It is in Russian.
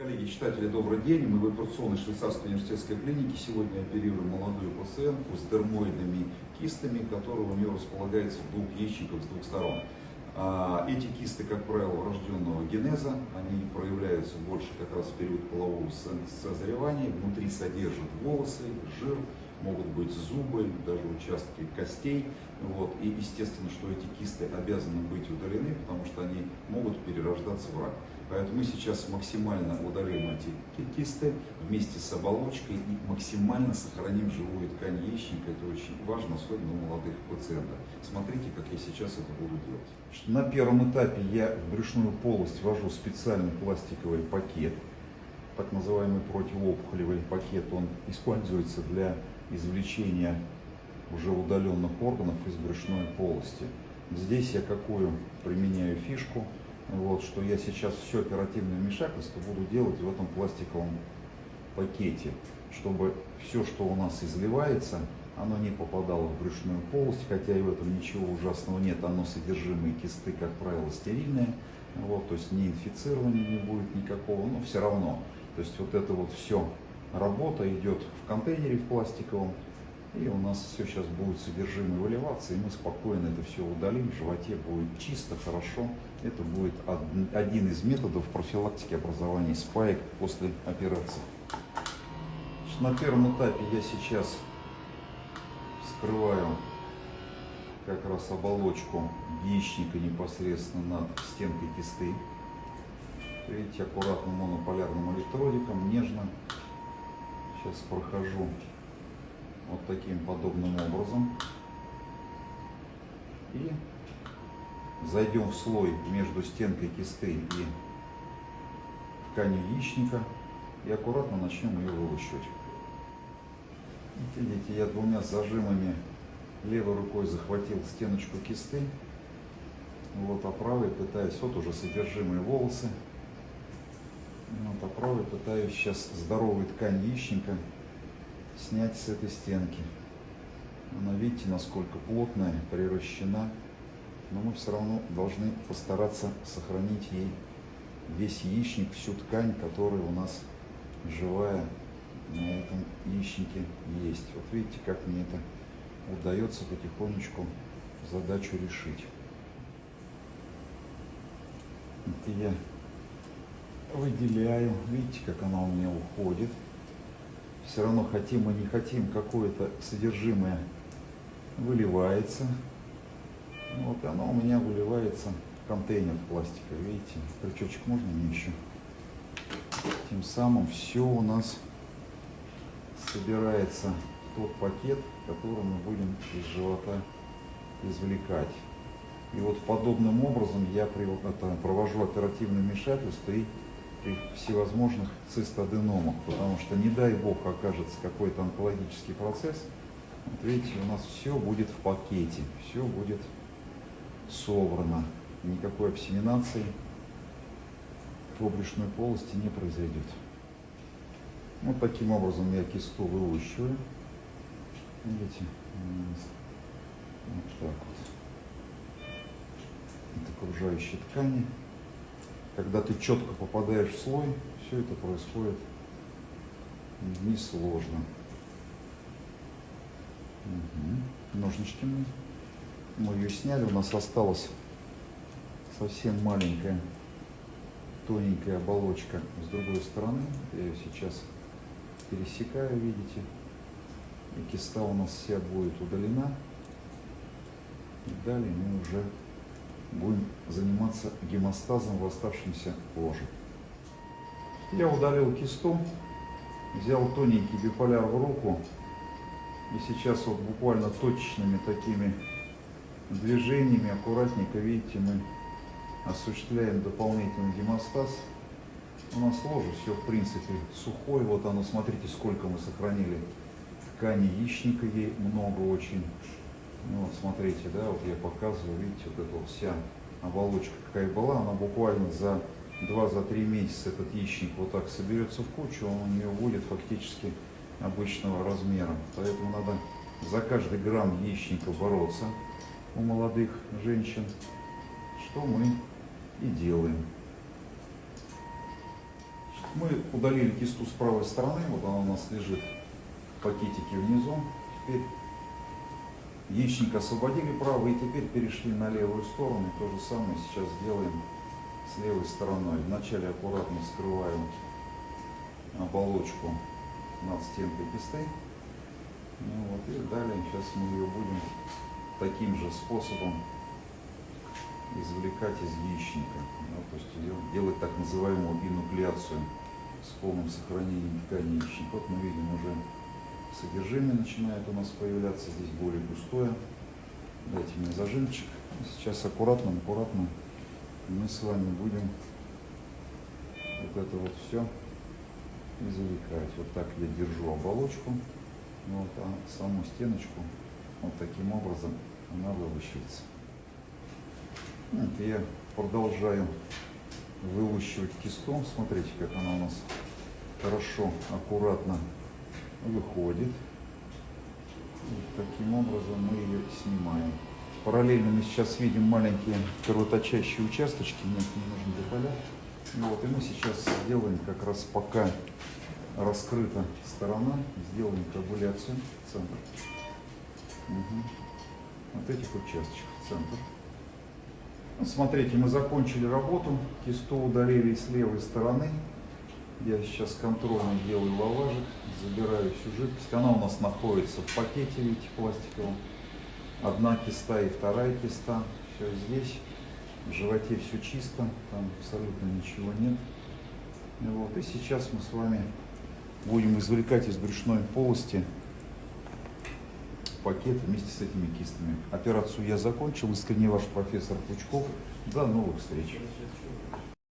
Коллеги, читатели, добрый день. Мы в операционной швейцарской университетской клинике сегодня оперируем молодую пациентку с дермоидными кистами, которые у нее располагаются в двух яичниках с двух сторон. А, эти кисты, как правило, врожденного генеза, они проявляются больше как раз в период полового созревания, внутри содержат волосы, жир, могут быть зубы, даже участки костей. Вот. И естественно, что эти кисты обязаны быть удалены, потому что они могут перерождаться в рак. Поэтому мы сейчас максимально удалим эти кисты вместе с оболочкой и максимально сохраним живую ткань яичника. Это очень важно, особенно у молодых пациентов. Смотрите, как я сейчас это буду делать. На первом этапе я в брюшную полость ввожу специальный пластиковый пакет, так называемый противоопухолевый пакет. Он используется для извлечения уже удаленных органов из брюшной полости. Здесь я какую применяю фишку – вот, что я сейчас все оперативное вмешательство буду делать в этом пластиковом пакете, чтобы все, что у нас изливается, оно не попадало в брюшную полость, хотя и в этом ничего ужасного нет, оно содержимое кисты, как правило, стерильное, вот, то есть не инфицирования не будет никакого, но все равно. То есть вот это вот все работа идет в контейнере в пластиковом, и у нас все сейчас будет содержимое выливаться, и мы спокойно это все удалим, в животе будет чисто, хорошо. Это будет один из методов профилактики образования спаек после операции. На первом этапе я сейчас скрываю как раз оболочку яичника непосредственно над стенкой кисты. Видите, аккуратным монополярным электродиком, нежно. Сейчас прохожу вот таким подобным образом. И зайдем в слой между стенкой кисты и тканью яичника и аккуратно начнем ее вылущивать. Видите, я двумя зажимами левой рукой захватил стеночку кисты, вот, а правой пытаюсь, вот уже содержимые волосы, вот, а правой пытаюсь сейчас здоровую ткань яичника снять с этой стенки. Она, видите, насколько плотная, приращена. Но мы все равно должны постараться сохранить ей весь яичник, всю ткань, которая у нас живая на этом яичнике есть. Вот видите, как мне это удается потихонечку задачу решить. Это я выделяю, видите, как она у меня уходит все равно хотим мы не хотим, какое-то содержимое выливается. Вот оно у меня выливается в контейнер пластика. Видите, крючочек можно мне еще? Тем самым все у нас собирается тот пакет, который мы будем из живота извлекать. И вот подобным образом я провожу оперативное вмешательство и при всевозможных цистоденомах, потому что не дай бог окажется какой-то онкологический процесс, вот видите, у нас все будет в пакете, все будет собрано, никакой обсеминации по брюшной полости не произойдет. Вот таким образом я кисту вылущиваю. Видите, вот так вот. Это окружающие ткани когда ты четко попадаешь в слой, все это происходит несложно. Угу. Ножнички мы, мы ее сняли, у нас осталась совсем маленькая тоненькая оболочка с другой стороны. Я ее сейчас пересекаю, видите. И киста у нас вся будет удалена. И далее мы уже будем заниматься гемостазом в оставшемся ложе. Я удалил кисту, взял тоненький биполяр в руку и сейчас вот буквально точечными такими движениями, аккуратненько, видите, мы осуществляем дополнительный гемостаз. У нас ложе все в принципе сухое, вот оно, смотрите, сколько мы сохранили ткани яичника, ей много очень. Ну, вот смотрите, да, вот я показываю, видите, вот эта вся оболочка какая была, она буквально за 2-3 месяца этот яичник вот так соберется в кучу, он у нее будет фактически обычного размера. Поэтому надо за каждый грамм яичника бороться у молодых женщин, что мы и делаем. Мы удалили кисту с правой стороны, вот она у нас лежит в пакетике внизу. Теперь яичник освободили правый и теперь перешли на левую сторону. И то же самое сейчас сделаем с левой стороной. Вначале аккуратно скрываем оболочку над стенкой кисты. Ну вот, и далее сейчас мы ее будем таким же способом извлекать из яичника. Да, то есть ее делать так называемую инуклеацию с полным сохранением ткани яичника. Вот мы видим уже содержимое начинает у нас появляться, здесь более густое. Дайте мне зажимчик. Сейчас аккуратно, аккуратно мы с вами будем вот это вот все извлекать. Вот так я держу оболочку, вот, а саму стеночку вот таким образом она вылущивается. Вот я продолжаю вылущивать кистом. Смотрите, как она у нас хорошо, аккуратно выходит. Вот таким образом мы ее снимаем. Параллельно мы сейчас видим маленькие кровоточащие участочки, нет, не нужно тополя. Вот, и мы сейчас сделаем как раз пока раскрыта сторона, сделаем коагуляцию в центр. Угу. Вот этих участочков в центр. Ну, смотрите, мы закончили работу, кисту удалили с левой стороны. Я сейчас контрольно делаю лаважик, забираю всю жидкость. Она у нас находится в пакете, видите, пластиковом. Одна киста и вторая киста. Все здесь. В животе все чисто, там абсолютно ничего нет. Вот. И сейчас мы с вами будем извлекать из брюшной полости пакет вместе с этими кистами. Операцию я закончил. Искренне ваш профессор Пучков. До новых встреч.